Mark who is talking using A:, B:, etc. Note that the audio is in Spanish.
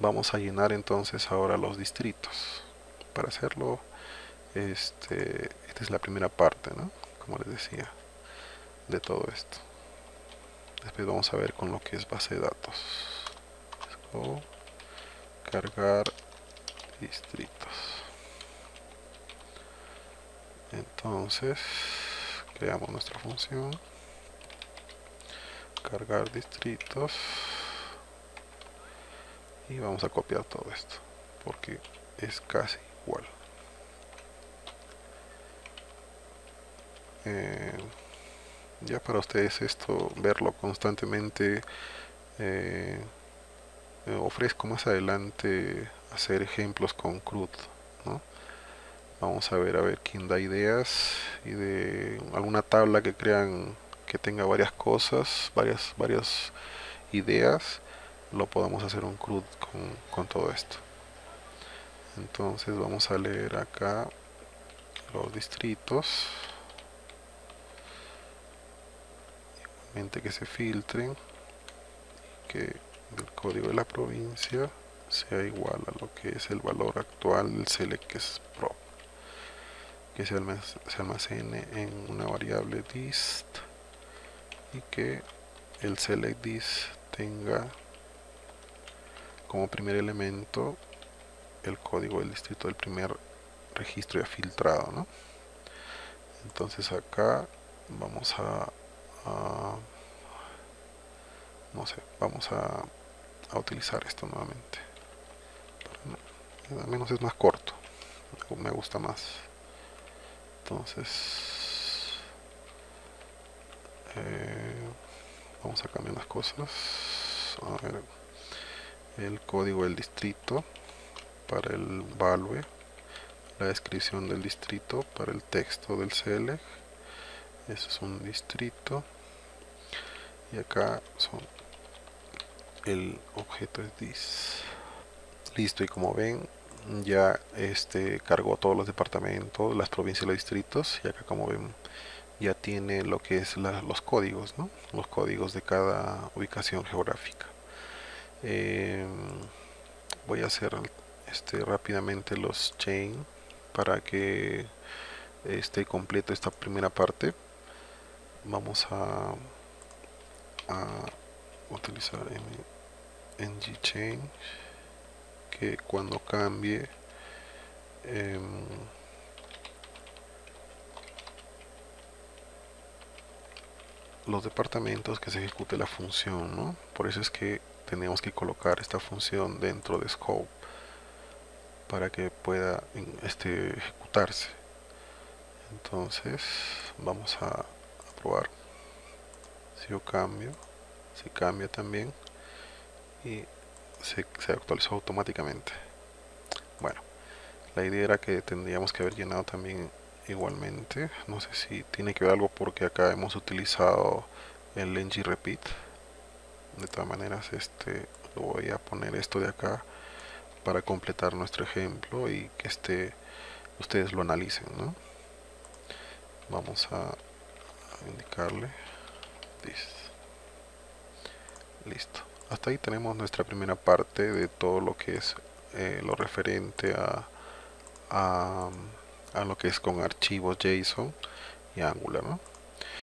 A: vamos a llenar entonces ahora los distritos para hacerlo. Este esta es la primera parte ¿no? como les decía de todo esto. Después vamos a ver con lo que es base de datos. Cargar distritos. Entonces creamos nuestra función. Cargar distritos y vamos a copiar todo esto porque es casi igual. Eh, ya para ustedes esto verlo constantemente eh, ofrezco más adelante hacer ejemplos con CRUD vamos a ver a ver quién da ideas y de alguna tabla que crean que tenga varias cosas varias varias ideas lo podamos hacer un CRUD con, todo esto. Entonces vamos a leer acá los distritos. Igualmente que se filtren que el código de la provincia sea igual a lo que es el valor actual del select pro que se almacene en una variable dist y que el select dist tenga como primer elemento el código del distrito del primer registro ya filtrado ¿no? entonces acá vamos a, no sé vamos a, utilizar esto nuevamente. Al menos es más corto me gusta más. Entonces eh, vamos a cambiar las cosas el código del distrito para el value, la descripción del distrito para el texto del select, eso es un distrito. Y acá son el objeto es this listo y como ven ya este cargó todos los departamentos las provincias y los distritos y acá como ven ya tiene lo que es los códigos ¿no? los códigos de cada ubicación geográfica Em, voy a hacer este rápidamente los chain para que esté completo esta primera parte vamos a, utilizar ng chain que cuando cambie em, los departamentos que se ejecute la función ¿no? por eso es que tenemos que colocar esta función dentro de scope para que pueda este, ejecutarse. Entonces vamos a, probar. Si yo cambio si cambia también y se, se actualizó automáticamente. Bueno la idea era que tendríamos que haber llenado también igualmente. No sé si tiene que ver algo porque acá hemos utilizado el ng repeat de todas maneras este voy a poner esto de acá para completar nuestro ejemplo y que este ustedes lo analicen ¿no? vamos a, indicarle listo hasta ahí tenemos nuestra primera parte de todo lo que es eh, lo referente a, a, a, lo que es con archivos JSON y Angular.